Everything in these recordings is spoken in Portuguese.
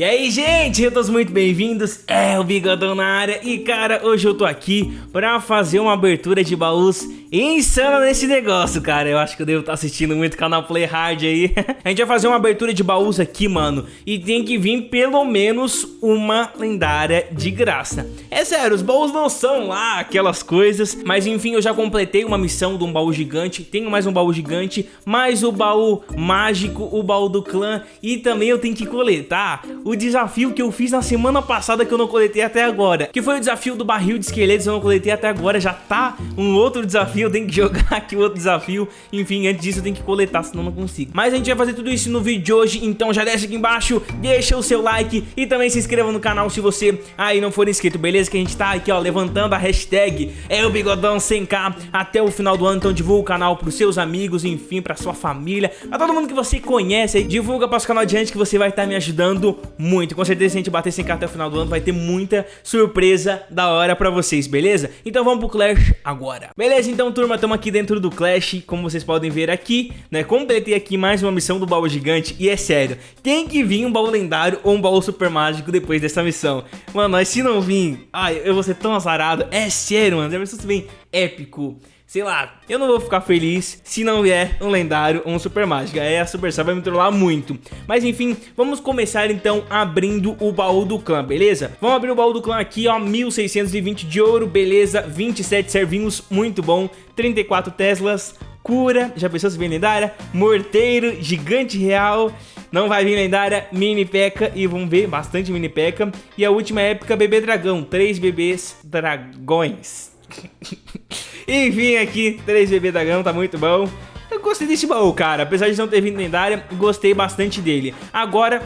E aí, gente, todos muito bem-vindos, é o Bigodão na área. E cara, hoje eu tô aqui pra fazer uma abertura de baús insana nesse negócio, cara. Eu acho que eu devo estar tá assistindo muito canal Play Hard aí. A gente vai fazer uma abertura de baús aqui, mano. E tem que vir pelo menos uma lendária de graça. É sério, os baús não são lá aquelas coisas. Mas enfim, eu já completei uma missão de um baú gigante. Tenho mais um baú gigante, mais o baú mágico, o baú do clã. E também eu tenho que coletar o desafio que eu fiz na semana passada que eu não coletei até agora. Que foi o desafio do barril de esqueletos, eu não coletei até agora, já tá um outro desafio, eu tenho que jogar aqui outro desafio. Enfim, antes disso eu tenho que coletar, senão não consigo. Mas a gente vai fazer tudo isso no vídeo de hoje, então já desce aqui embaixo, deixa o seu like e também se inscreva no canal se você aí não for inscrito, beleza? Que a gente tá aqui, ó, levantando a hashtag é o Bigodão 100k até o final do ano, então divulga o canal pros seus amigos, enfim, pra sua família, pra todo mundo que você conhece aí, divulga para os canal adiante que você vai estar tá me ajudando muito. Com certeza se a gente bater 100k até o final do ano vai ter muita surpresa da hora pra vocês, beleza? Então vamos pro Clash agora. Beleza, então turma, estamos aqui dentro do Clash, como vocês podem ver aqui, né? Completei aqui mais uma missão do baú gigante e é sério, tem que vir um baú lendário ou um baú super mágico depois dessa missão. Mano, mas se não vir, ai, eu vou ser tão azarado. É sério, mano, já pensou se vem épico sei lá, eu não vou ficar feliz se não vier um lendário ou um super mágica. Aí a Supercell vai me trollar muito. Mas enfim, vamos começar então abrindo o baú do clã, beleza? Vamos abrir o baú do clã aqui, ó, 1620 de ouro, beleza, 27 servinhos, muito bom, 34 Teslas, cura, já pensou se vem lendária? Morteiro, gigante real, não vai vir lendária, mini peca e vamos ver, bastante mini peca. E a última época, bebê dragão, três bebês dragões. Enfim, aqui, 3 bebê gama, tá muito bom. Eu gostei desse baú, cara. Apesar de não ter vindo lendária, gostei bastante dele. Agora,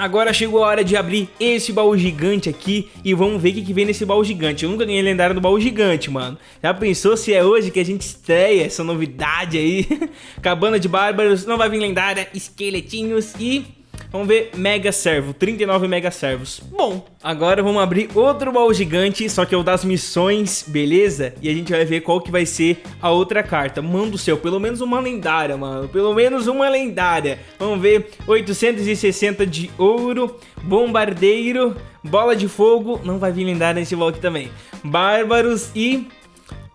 Agora chegou a hora de abrir esse baú gigante aqui e vamos ver o que, vem nesse baú gigante. Eu nunca ganhei lendário do baú gigante, mano. Já pensou se é hoje que a gente estreia essa novidade aí? Cabana de Bárbaros, não vai vir lendária, esqueletinhos e Vamos ver Mega Servo, 39 Mega Servos. Bom, agora vamos abrir outro baú gigante, só que é o das missões, beleza? E a gente vai ver qual que vai ser a outra carta. Mano do céu, pelo menos uma lendária, mano. Pelo menos uma lendária. Vamos ver, 860 de ouro, bombardeiro, bola de fogo. Não vai vir lendária nesse baú aqui também. Bárbaros e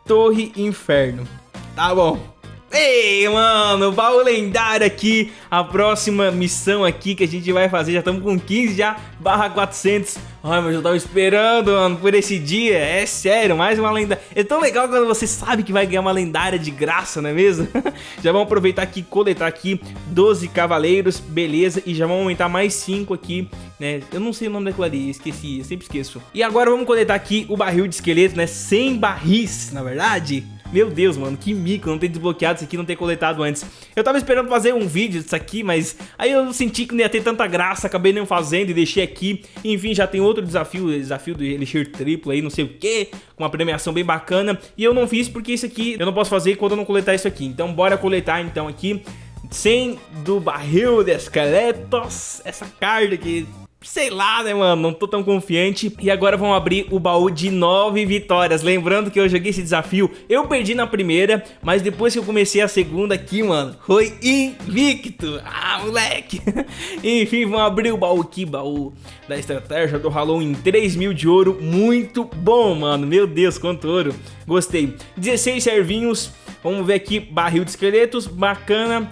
torre inferno. Tá bom. Ei, mano, baú lendário aqui, a próxima missão aqui que a gente vai fazer, já estamos com 15 já, barra 400. Ai, mas eu tava esperando, mano, por esse dia, é sério, mais uma lendária. É tão legal quando você sabe que vai ganhar uma lendária de graça, não é mesmo? já vamos aproveitar aqui, coletar aqui 12 cavaleiros, beleza, e já vamos aumentar mais 5 aqui, né? Eu não sei o nome daquilo ali, esqueci, eu sempre esqueço. E agora vamos coletar aqui o barril de esqueleto, né? 100 barris, na verdade. Meu Deus, mano, que mico não ter desbloqueado isso aqui, não ter coletado antes. Eu tava esperando fazer um vídeo disso aqui, mas aí eu senti que não ia ter tanta graça, acabei não fazendo e deixei aqui. Enfim, já tem outro desafio, desafio do Elixir triplo aí, não sei o que, com uma premiação bem bacana. E eu não fiz porque isso aqui eu não posso fazer quando eu não coletar isso aqui. Então bora coletar então aqui. 100 do barril de esqueletos, essa carta aqui sei lá, né, mano? Não tô tão confiante. E agora vamos abrir o baú de nove vitórias. Lembrando que eu joguei esse desafio, eu perdi na primeira, mas depois que eu comecei a segunda aqui, mano, foi invicto. Ah, moleque. Enfim, vamos abrir o baú aqui, baú da estratégia do Halloween em 3 mil de ouro. Muito bom, mano. Meu Deus, quanto ouro. Gostei. 16 servinhos. Vamos ver aqui, barril de esqueletos, bacana.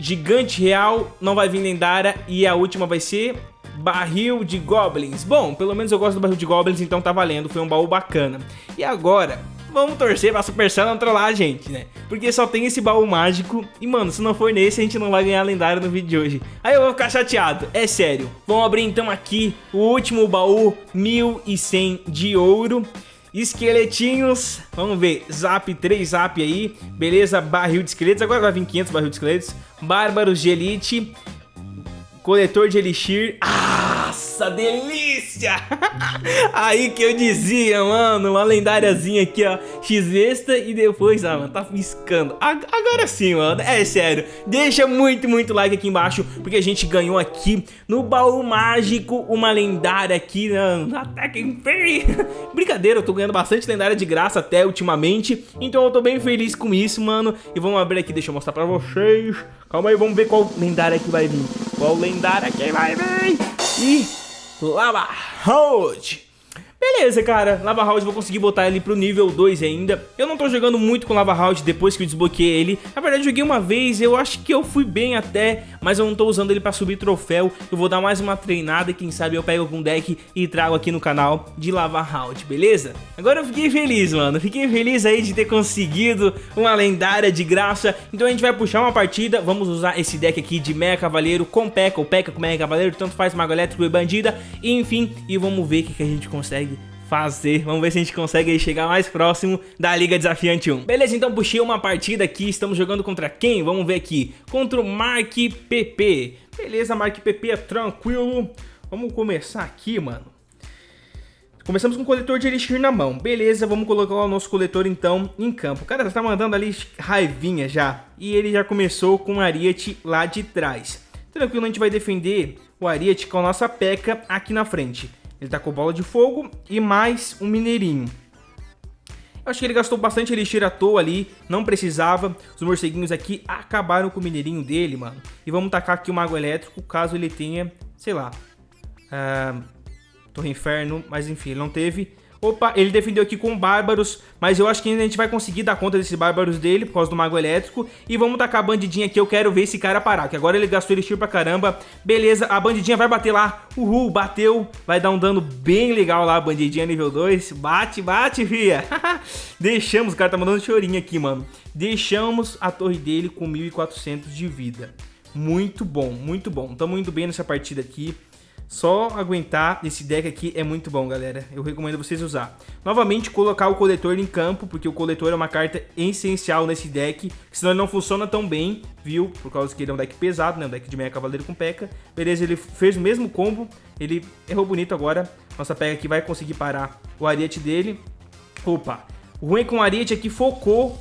Gigante real, não vai vir lendária. E a última vai ser Barril de Goblins. Bom, pelo menos eu gosto do Barril de Goblins, então tá valendo. Foi um baú bacana. E agora, vamos torcer pra Supercell não trollar a gente, né? Porque só tem esse baú mágico e, mano, se não for nesse, a gente não vai ganhar lendário no vídeo de hoje. Aí eu vou ficar chateado, é sério. Vamos abrir então aqui o último baú, 1100 de ouro. Esqueletinhos, vamos ver, zap, 3 zap aí, beleza, barril de esqueletos, agora vai vir 500 barril de esqueletos, bárbaros de elite, Coletor de Elixir. Ah, Nossa, delícia! Aí que eu dizia, mano, uma lendáriazinha aqui, ó, X-Vesta e depois, ah, mano, tá piscando. Agora sim, mano, é sério, deixa muito, muito like aqui embaixo, porque a gente ganhou aqui no baú mágico uma lendária aqui, mano, até que enfim. Brincadeira, eu tô ganhando bastante lendária de graça até ultimamente, então eu tô bem feliz com isso, mano. E vamos abrir aqui, deixa eu mostrar pra vocês. Calma aí, vamos ver qual lendária que vai vir. Qual lendária que vai vir? E Lava Road. Beleza, cara, Lava House vou conseguir botar ele pro nível 2 ainda. Eu não tô jogando muito com Lava House depois que eu desbloqueei ele. Na verdade joguei uma vez, eu acho que eu fui bem até Mas eu não tô usando ele pra subir troféu. Eu vou dar mais uma treinada, quem sabe eu pego algum deck e trago aqui no canal de Lava House, beleza? Agora eu fiquei feliz, mano, fiquei feliz aí de ter conseguido uma lendária de graça. Então a gente vai puxar uma partida, vamos usar esse deck aqui de Meia Cavaleiro com P.E.K.K.A ou P.E.K.K.A com Meia Cavaleiro Tanto faz Mago Elétrico e Bandida, enfim E vamos ver o que, que a gente consegue fazer. Vamos ver se a gente consegue chegar mais próximo da Liga Desafiante 1. Beleza, então puxei uma partida aqui. Estamos jogando contra quem? Vamos ver aqui. Contra o Mark PP. Beleza, Mark PP é tranquilo. Vamos começar aqui, mano. Começamos com o coletor de elixir na mão. Beleza, vamos colocar o nosso coletor então em campo. O cara tá mandando ali raivinha já. E ele já começou com o Ariete lá de trás. Tranquilo, a gente vai defender o Ariete com a nossa peca aqui na frente. Ele tá com bola de fogo e mais um mineirinho. Eu acho que ele gastou bastante elixir à toa ali, não precisava. Os morceguinhos aqui acabaram com o mineirinho dele, mano. E vamos tacar aqui o mago elétrico, caso ele tenha, sei lá, uh, Torre Inferno, mas enfim, ele não teve. Opa, ele defendeu aqui com bárbaros, mas eu acho que ainda a gente vai conseguir dar conta desses bárbaros dele por causa do mago elétrico. E vamos tacar a bandidinha aqui, eu quero ver esse cara parar, que agora ele gastou elixir pra caramba. Beleza, a bandidinha vai bater lá, uhul, bateu, vai dar um dano bem legal lá, a bandidinha nível 2. Bate, bate, fia. Deixamos, o cara tá mandando chorinho aqui, mano. Deixamos a torre dele com 1400 de vida. Muito bom, muito bom. Tamo indo bem nessa partida aqui. Só aguentar esse deck aqui é muito bom, galera. Eu recomendo vocês usar. Novamente, colocar o coletor em campo, porque o coletor é uma carta essencial nesse deck, senão ele não funciona tão bem, viu? Por causa que ele é um deck pesado, né? Um deck de meia cavaleiro com P.E.K.K.A. Beleza, ele fez o mesmo combo, ele errou bonito agora. Nossa P.E.K.K.A aqui vai conseguir parar o ariete dele. Opa, o ruim é que o ariete aqui focou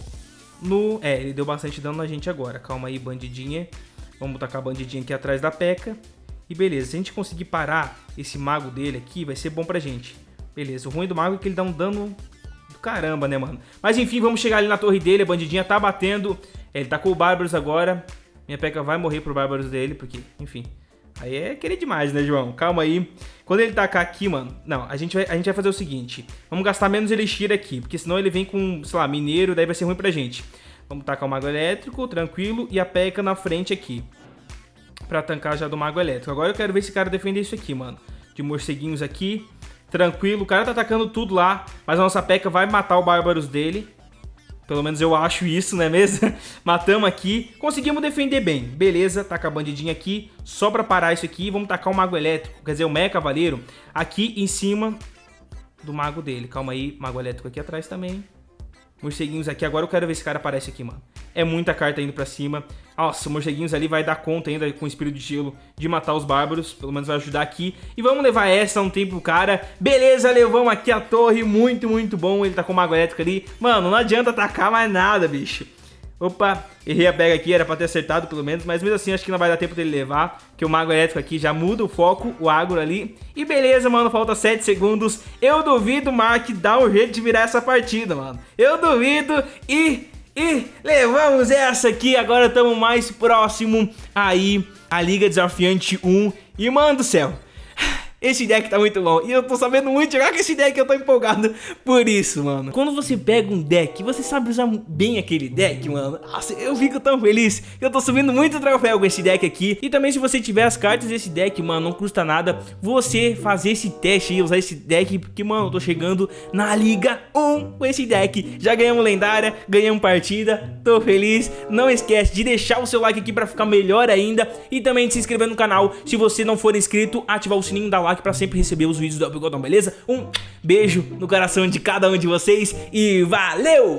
no... É, ele deu bastante dano na gente agora. Calma aí, bandidinha. Vamos tacar a bandidinha aqui atrás da P.E.K.K.A. E beleza, se a gente conseguir parar esse mago dele aqui, vai ser bom pra gente. Beleza, o ruim do mago é que ele dá um dano do caramba, né, mano? Mas enfim, vamos chegar ali na torre dele, a bandidinha tá batendo. Ele tá com o Bárbaros agora. Minha peca vai morrer pro Bárbaros dele, porque, enfim... Aí é querer demais, né, João? Calma aí. Quando ele tacar aqui, mano... Não, a gente, vai, a gente vai fazer o seguinte. Vamos gastar menos elixir aqui, porque senão ele vem com, sei lá, mineiro, daí vai ser ruim pra gente. Vamos tacar o mago elétrico, tranquilo, e a peca na frente aqui pra tancar já do Mago Elétrico. Agora eu quero ver esse cara defender isso aqui, mano. De morceguinhos aqui. Tranquilo, o cara tá atacando tudo lá, mas a nossa P.E.K.K.A vai matar o Bárbaros dele. Pelo menos eu acho isso, não é mesmo? Matamos aqui. Conseguimos defender bem. Beleza, taca a bandidinha aqui. Só pra parar isso aqui, vamos tacar o Mago Elétrico, quer dizer, o Meia Cavaleiro, aqui em cima do Mago dele. Calma aí, Mago Elétrico aqui atrás também. Morceguinhos aqui. Agora eu quero ver se esse cara aparece aqui, mano. É muita carta indo pra cima. Nossa, o Morceguinhos ali vai dar conta ainda com o Espírito de Gelo de matar os Bárbaros. Pelo menos vai ajudar aqui. E vamos levar essa um tempo pro cara. Beleza, levamos aqui a torre. Muito, muito bom. Ele tá com Mago Elétrico ali. Mano, não adianta atacar mais nada, bicho. Opa, errei a pega aqui, era pra ter acertado pelo menos, mas mesmo assim acho que não vai dar tempo dele levar, que o Mago Elétrico aqui já muda o foco, o agro ali. E beleza, mano, falta 7 segundos. Eu duvido Mark dar um jeito de virar essa partida, mano. Eu duvido e... E levamos essa aqui, agora estamos mais próximo aí a Liga Desafiante 1. E mano do céu, esse deck tá muito bom. E eu tô sabendo muito jogar com esse deck, eu tô empolgado por isso, mano. Quando você pega um deck, você sabe usar bem aquele deck, mano. Nossa, eu fico tão feliz. Eu tô subindo muito troféu com esse deck aqui. E também se você tiver as cartas desse deck, mano, não custa nada você fazer esse teste e usar esse deck. Porque, mano, eu tô chegando na Liga 1 com esse deck. Já ganhamos lendária, ganhamos partida, tô feliz. Não esquece de deixar o seu like aqui pra ficar melhor ainda. E também de se inscrever no canal. Se você não for inscrito, ativar o sininho da like pra sempre receber os vídeos do Upgodon, beleza? Um beijo no coração de cada um de vocês e valeu!